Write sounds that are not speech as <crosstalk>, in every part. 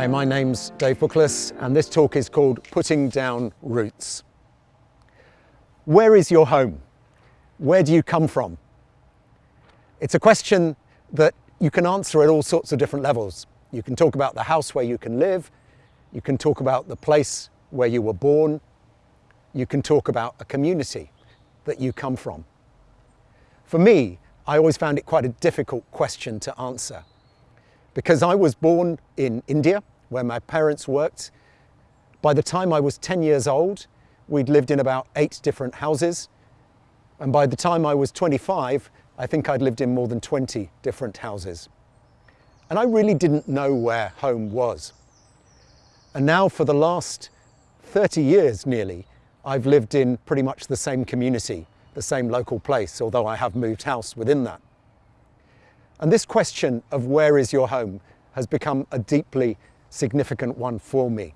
Hi, my name's Dave Bookless and this talk is called Putting Down Roots. Where is your home? Where do you come from? It's a question that you can answer at all sorts of different levels. You can talk about the house where you can live, you can talk about the place where you were born, you can talk about a community that you come from. For me, I always found it quite a difficult question to answer because I was born in India where my parents worked. By the time I was 10 years old, we'd lived in about eight different houses. And by the time I was 25, I think I'd lived in more than 20 different houses. And I really didn't know where home was. And now for the last 30 years nearly, I've lived in pretty much the same community, the same local place, although I have moved house within that. And this question of where is your home has become a deeply significant one for me.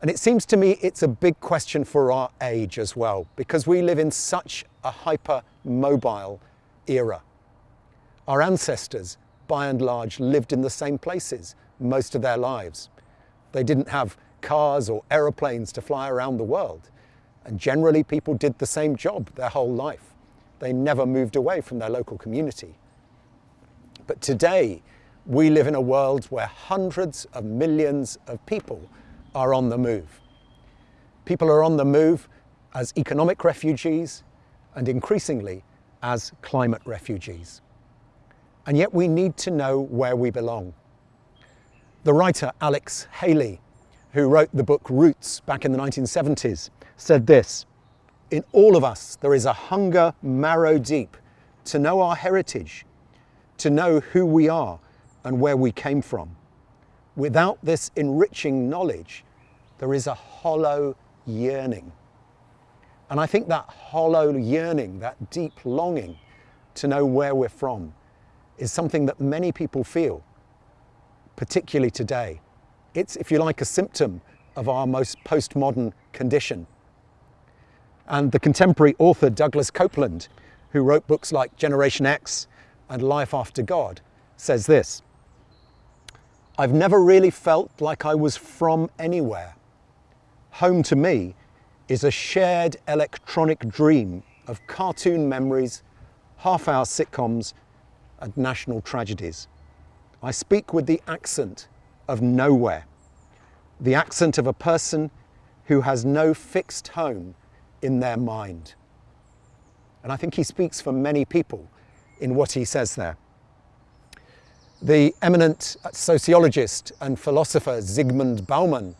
And it seems to me it's a big question for our age as well, because we live in such a hyper-mobile era. Our ancestors, by and large, lived in the same places most of their lives. They didn't have cars or aeroplanes to fly around the world. And generally people did the same job their whole life. They never moved away from their local community. But today, we live in a world where hundreds of millions of people are on the move. People are on the move as economic refugees and increasingly as climate refugees. And yet we need to know where we belong. The writer Alex Haley, who wrote the book Roots back in the 1970s, said this, in all of us there is a hunger marrow deep to know our heritage, to know who we are and where we came from. Without this enriching knowledge, there is a hollow yearning. And I think that hollow yearning, that deep longing to know where we're from, is something that many people feel, particularly today. It's, if you like, a symptom of our most postmodern condition. And the contemporary author Douglas Coupland, who wrote books like Generation X and Life After God, says this, I've never really felt like I was from anywhere. Home to me is a shared electronic dream of cartoon memories, half-hour sitcoms and national tragedies. I speak with the accent of nowhere, the accent of a person who has no fixed home in their mind. And I think he speaks for many people in what he says there. The eminent sociologist and philosopher Zygmunt Bauman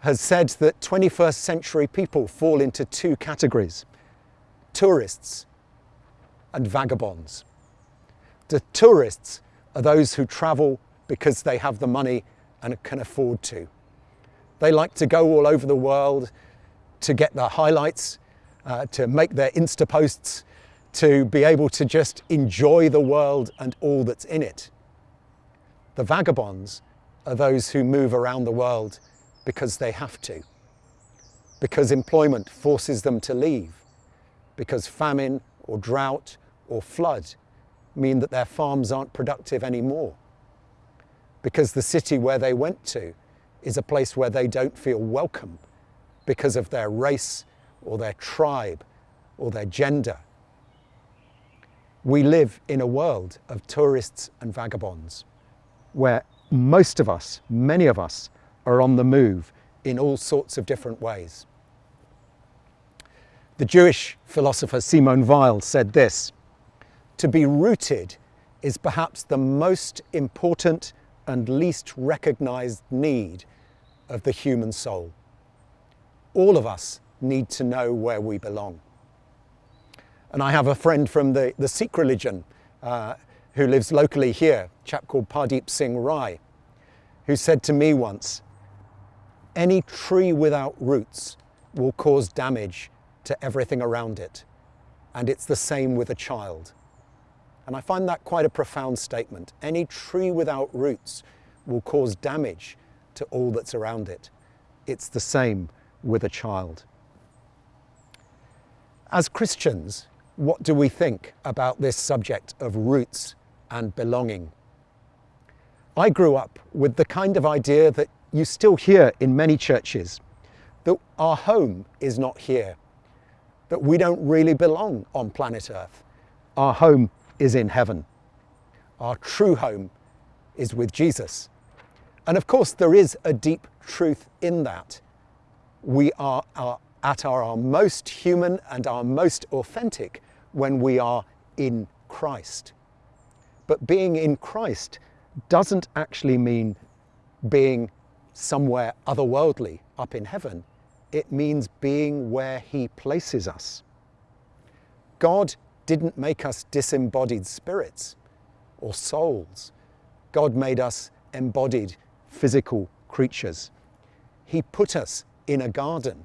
has said that 21st century people fall into two categories, tourists and vagabonds. The tourists are those who travel because they have the money and can afford to. They like to go all over the world to get the highlights, uh, to make their Insta posts, to be able to just enjoy the world and all that's in it. The vagabonds are those who move around the world because they have to, because employment forces them to leave, because famine or drought or flood mean that their farms aren't productive anymore, because the city where they went to is a place where they don't feel welcome because of their race or their tribe or their gender. We live in a world of tourists and vagabonds where most of us, many of us, are on the move in all sorts of different ways. The Jewish philosopher Simone Weil said this, to be rooted is perhaps the most important and least recognized need of the human soul all of us need to know where we belong. And I have a friend from the, the Sikh religion uh, who lives locally here, a chap called Pardeep Singh Rai, who said to me once, any tree without roots will cause damage to everything around it. And it's the same with a child. And I find that quite a profound statement. Any tree without roots will cause damage to all that's around it. It's the same with a child. As Christians, what do we think about this subject of roots and belonging? I grew up with the kind of idea that you still hear in many churches that our home is not here, that we don't really belong on planet Earth. Our home is in heaven. Our true home is with Jesus. And of course, there is a deep truth in that. We are, at our, our most human and our most authentic when we are in Christ. But being in Christ doesn't actually mean being somewhere otherworldly up in heaven. It means being where He places us. God didn't make us disembodied spirits or souls. God made us embodied physical creatures. He put us in a garden.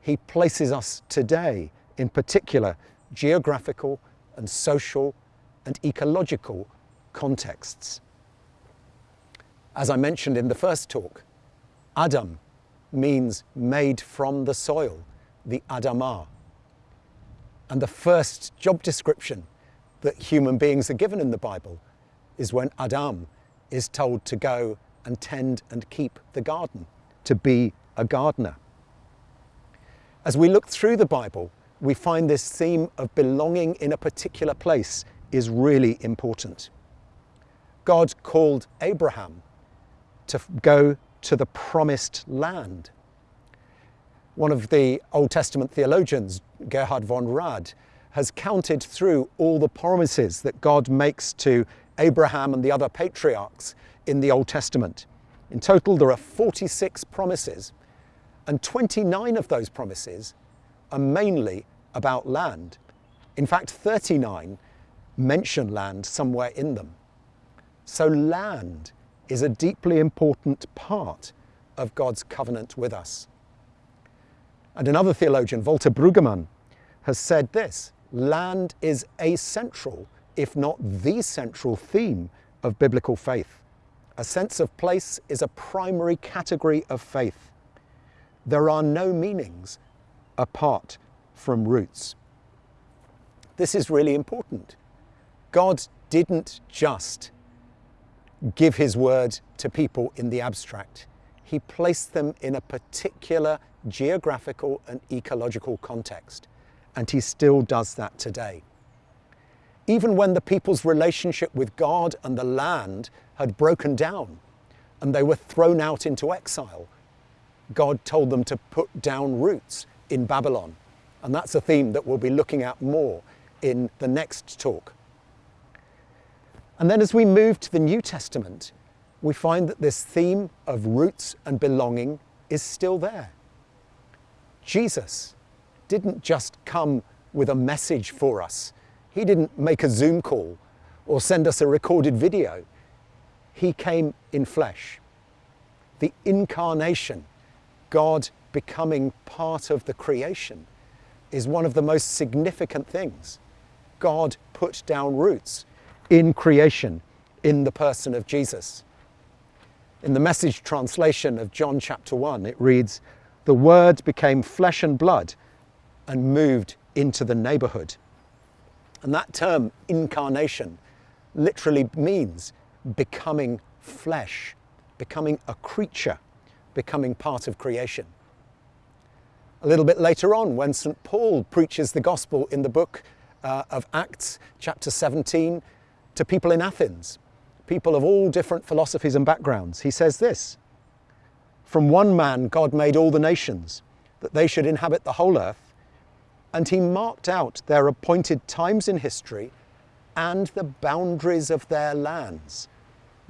He places us today in particular geographical and social and ecological contexts. As I mentioned in the first talk, Adam means made from the soil, the Adamah. And the first job description that human beings are given in the Bible is when Adam is told to go and tend and keep the garden, to be a gardener. As we look through the Bible, we find this theme of belonging in a particular place is really important. God called Abraham to go to the promised land. One of the Old Testament theologians, Gerhard von Rad, has counted through all the promises that God makes to Abraham and the other patriarchs in the Old Testament. In total, there are 46 promises, and 29 of those promises are mainly about land. In fact, 39 mention land somewhere in them. So, land is a deeply important part of God's covenant with us. And another theologian, Walter Brueggemann, has said this land is a central, if not the central theme of biblical faith. A sense of place is a primary category of faith. There are no meanings apart from roots. This is really important. God didn't just give his word to people in the abstract. He placed them in a particular geographical and ecological context, and he still does that today. Even when the people's relationship with God and the land had broken down and they were thrown out into exile, God told them to put down roots in Babylon. And that's a theme that we'll be looking at more in the next talk. And then as we move to the New Testament, we find that this theme of roots and belonging is still there. Jesus didn't just come with a message for us. He didn't make a Zoom call or send us a recorded video. He came in flesh. The incarnation, God becoming part of the creation, is one of the most significant things. God put down roots in creation in the person of Jesus. In the message translation of John chapter 1, it reads, The Word became flesh and blood and moved into the neighborhood. And that term, incarnation, literally means becoming flesh, becoming a creature, becoming part of creation. A little bit later on, when St. Paul preaches the gospel in the book uh, of Acts, chapter 17, to people in Athens, people of all different philosophies and backgrounds. He says this From one man, God made all the nations, that they should inhabit the whole earth, and he marked out their appointed times in history and the boundaries of their lands.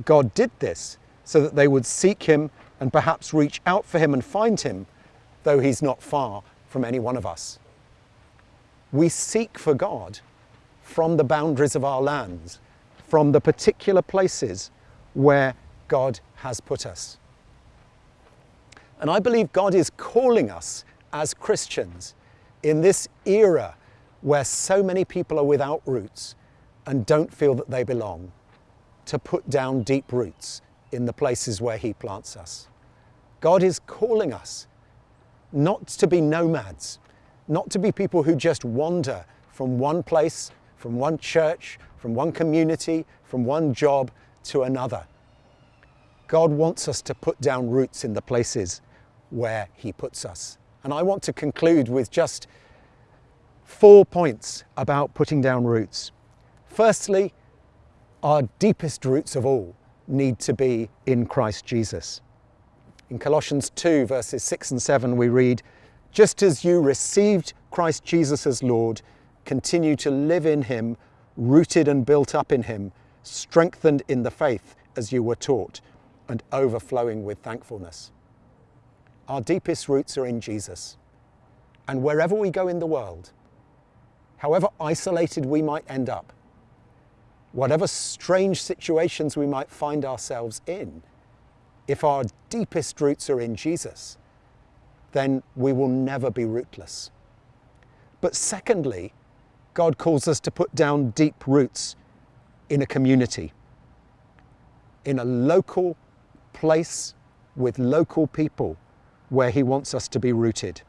God did this so that they would seek him and perhaps reach out for him and find him, though he's not far from any one of us. We seek for God from the boundaries of our lands from the particular places where God has put us. And I believe God is calling us as Christians in this era where so many people are without roots and don't feel that they belong, to put down deep roots in the places where He plants us. God is calling us not to be nomads, not to be people who just wander from one place, from one church, from one community, from one job to another. God wants us to put down roots in the places where He puts us. And I want to conclude with just four points about putting down roots. Firstly, our deepest roots of all need to be in Christ Jesus. In Colossians 2, verses 6 and 7, we read, Just as you received Christ Jesus as Lord, continue to live in Him, rooted and built up in Him, strengthened in the faith as you were taught, and overflowing with thankfulness. Our deepest roots are in Jesus. And wherever we go in the world, however isolated we might end up, whatever strange situations we might find ourselves in, if our deepest roots are in Jesus, then we will never be rootless. But secondly, God calls us to put down deep roots in a community, in a local place with local people where He wants us to be rooted.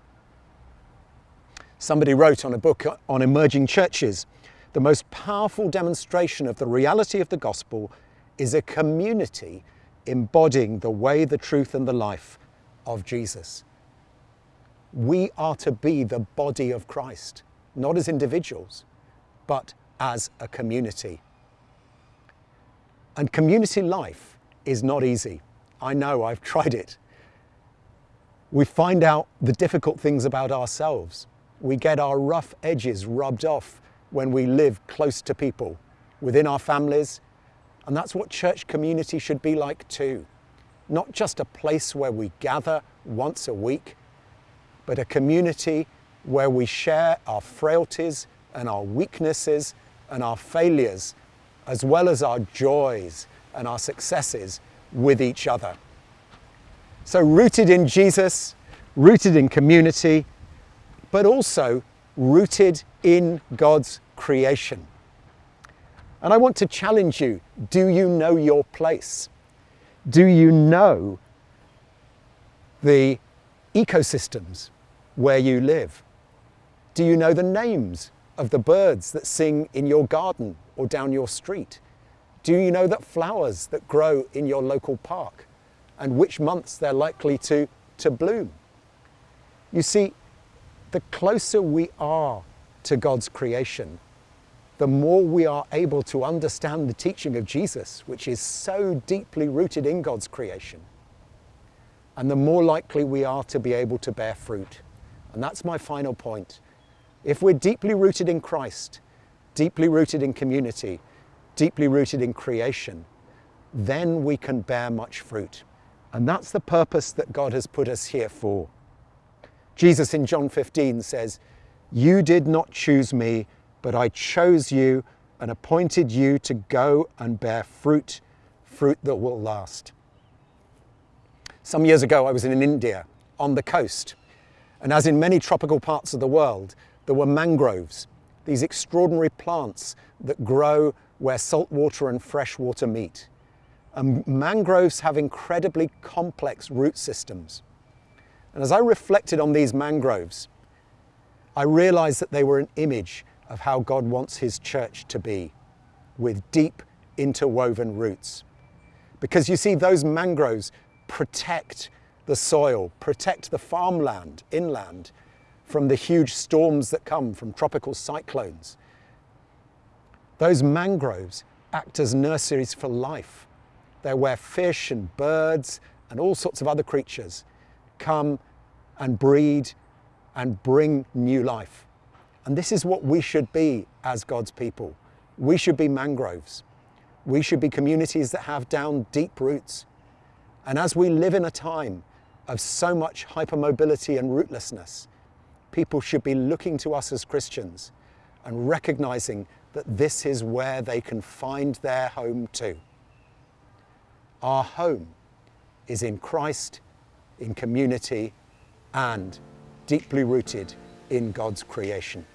Somebody wrote on a book on emerging churches the most powerful demonstration of the reality of the gospel is a community embodying the way, the truth, and the life of Jesus. We are to be the body of Christ, not as individuals, but as a community. And community life is not easy. I know, I've <laughs> tried it. We find out the difficult things about ourselves. We get our rough edges rubbed off when we live close to people within our families. And that's what church community should be like too. Not just a place where we gather once a week, but a community where we share our frailties and our weaknesses and our failures, as well as our joys and our successes with each other. So, rooted in Jesus, rooted in community, but also rooted in God's creation. And I want to challenge you do you know your place? Do you know the ecosystems where you live? Do you know the names of the birds that sing in your garden or down your street? Do you know that flowers that grow in your local park and which months they're likely to, to bloom? You see, the closer we are to God's creation, the more we are able to understand the teaching of Jesus, which is so deeply rooted in God's creation, and the more likely we are to be able to bear fruit. And that's my final point. If we're deeply rooted in Christ, deeply rooted in community, deeply rooted in creation, then we can bear much fruit. And that's the purpose that God has put us here for. Jesus in John 15 says, You did not choose me, but I chose you and appointed you to go and bear fruit, fruit that will last. Some years ago, I was in India on the coast, and as in many tropical parts of the world, there were mangroves, these extraordinary plants that grow where salt water and fresh water meet. And mangroves have incredibly complex root systems. And as I reflected on these mangroves, I realized that they were an image of how God wants His church to be, with deep interwoven roots. Because you see, those mangroves protect the soil, protect the farmland inland from the huge storms that come from tropical cyclones. Those mangroves act as nurseries for life. They're where fish and birds and all sorts of other creatures come and breed and bring new life. And this is what we should be as God's people. We should be mangroves. We should be communities that have down deep roots. And as we live in a time of so much hypermobility and rootlessness, people should be looking to us as Christians and recognizing that this is where they can find their home too. Our home is in Christ, in community, and deeply rooted in God's creation.